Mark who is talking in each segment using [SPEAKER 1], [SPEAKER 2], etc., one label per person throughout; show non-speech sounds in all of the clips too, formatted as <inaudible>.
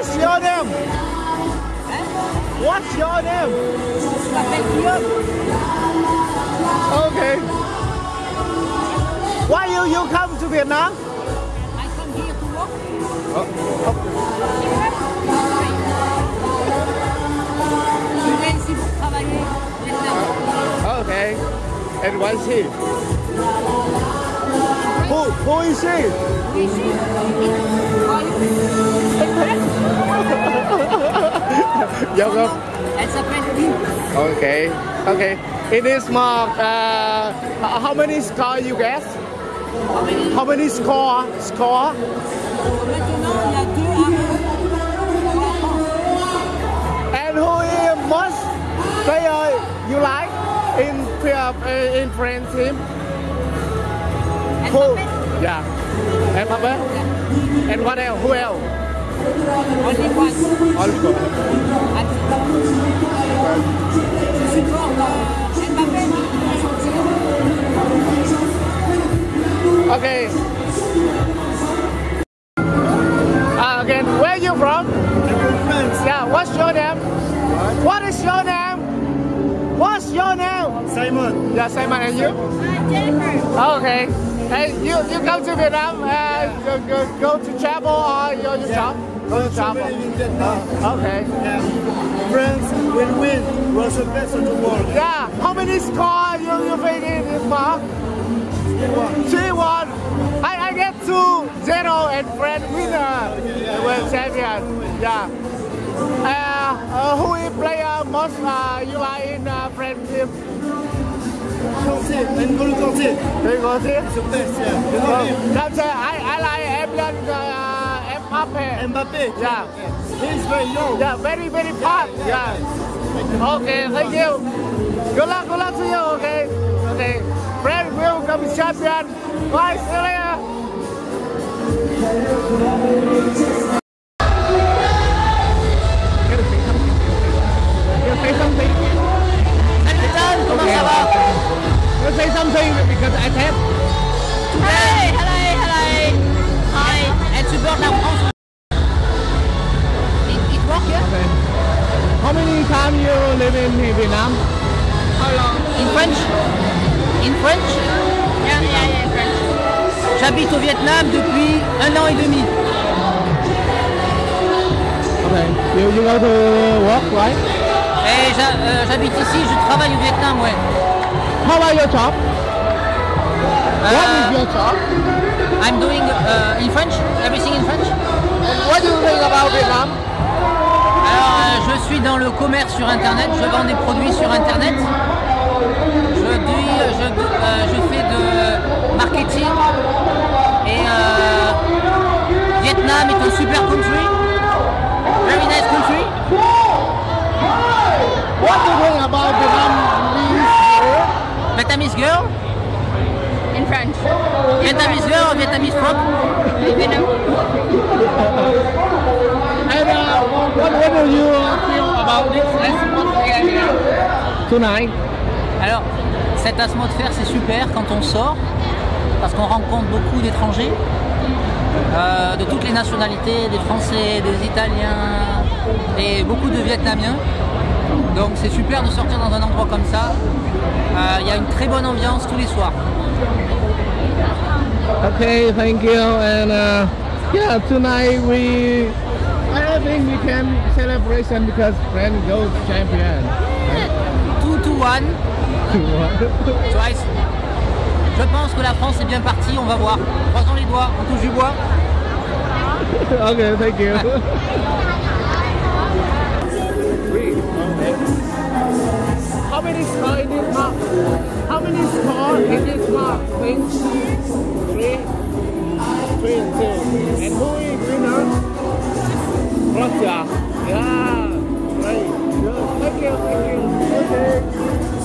[SPEAKER 1] What's your name? What's your name? Okay. Why you you come to Vietnam?
[SPEAKER 2] I come here to work. Travailler. Vietnam.
[SPEAKER 1] Okay. And what is he? Who who is he?
[SPEAKER 2] Oui, ici.
[SPEAKER 1] Jacob.
[SPEAKER 2] S'appelle Lynn.
[SPEAKER 1] Okay. Okay. In this mark, uh, how many score you guess? How many score? Score?
[SPEAKER 2] Maintenant, il y a deux à pour la France.
[SPEAKER 1] And who is most player you like in uh, in French team? Who? Yeah. And what else? Who else?
[SPEAKER 2] Only one.
[SPEAKER 1] All score.
[SPEAKER 2] Je suis fort dans Mbappé.
[SPEAKER 1] Okay. Uh, again, where you from? Yeah. What's your name? What is your name? What's your name?
[SPEAKER 3] Simon.
[SPEAKER 1] Yeah, Simon, and you?
[SPEAKER 2] Jennifer.
[SPEAKER 1] Okay. Hey, you you come to Vietnam? Uh, go, go, go to travel or you you shop? Go to travel.
[SPEAKER 3] in Vietnam.
[SPEAKER 1] Okay.
[SPEAKER 3] And France will win. Was the best of the world.
[SPEAKER 1] Yeah. How many score you you think in this mark? Three one. I I get two zero and friend winner. World champion. Yeah. Uh, uh, who is player most uh, you are in uh, friend team?
[SPEAKER 3] Kanté. N'Golo Kanté.
[SPEAKER 1] Do you go?
[SPEAKER 3] The best, yeah. You know him.
[SPEAKER 1] That's uh, I I like Evian uh, Mbappe.
[SPEAKER 3] Mbappé.
[SPEAKER 1] Yeah.
[SPEAKER 3] He's very young.
[SPEAKER 1] Yeah, very, very fast. Yeah. Okay, thank you. Good luck, good luck to you, okay? Okay. Friend will come champion. Bye, see you later. Say something.
[SPEAKER 2] Comment ça va?
[SPEAKER 1] You say something because I tap.
[SPEAKER 2] Hey, hello, hello.
[SPEAKER 1] How many times you live in Vietnam?
[SPEAKER 2] How long? In French? In French? Yeah, yeah, yeah, in French. J'habite au Vietnam depuis un an et demi.
[SPEAKER 1] Okay. You, you go to work, right?
[SPEAKER 2] Et j'ha- euh, j'habite ici, je travaille au Vietnam, ouais.
[SPEAKER 1] How about your job? What
[SPEAKER 2] Uh,
[SPEAKER 1] is your job?
[SPEAKER 2] I'm doing uh, in French, everything in French?
[SPEAKER 1] What do you think about Vietnam?
[SPEAKER 2] Euh, je suis dans le commerce sur Internet, je vends des produits sur Internet. Je, dis, je, euh, je fais de marketing. Et euh, Vietnam est un super country. Very nice country.
[SPEAKER 1] What do you think about Vietnamese girl?
[SPEAKER 2] Vietnamese girl. In French. Vietnamese girl or Vietnamese frog?
[SPEAKER 1] And uh, you feel about this atmosphere here tonight?
[SPEAKER 2] Alors, cette atmosphère, c'est super quand on sort, parce qu'on rencontre beaucoup d'étrangers, euh, de toutes les nationalités, des Français, des Italiens et beaucoup de Vietnamiens. Donc c'est super de sortir dans un endroit comme ça. Euh, Il y a une très bonne ambiance tous les soirs.
[SPEAKER 1] Okay, thank you. And uh, yeah, tonight we, I think we can celebration because friend goes champion.
[SPEAKER 2] Two to one. <laughs> Twice. Je pense que la France est bien partie, on va voir. Croisons les doigts, on touche du bois.
[SPEAKER 1] okay, thank you. How many score in this mark? How many score in this mark? Think? Three. Three and two. And who is winner? Russia. Yeah. Great. Good. Thank you. Thank you. Okay.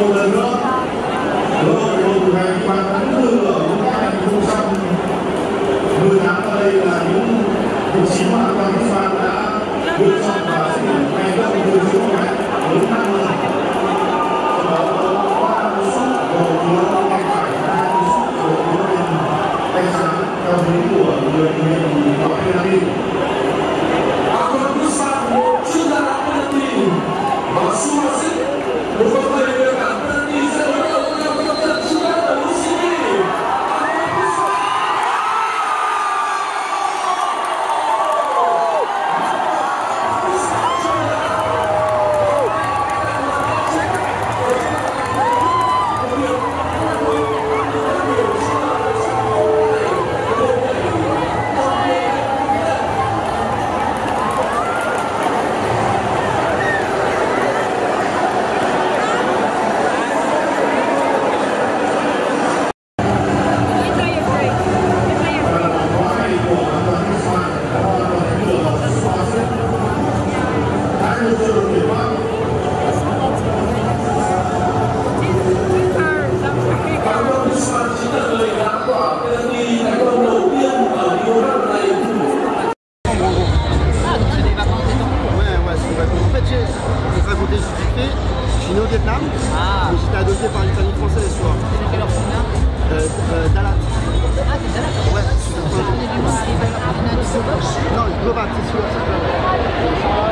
[SPEAKER 4] Từ
[SPEAKER 3] Glovat, c'est sûr, c'est sûr.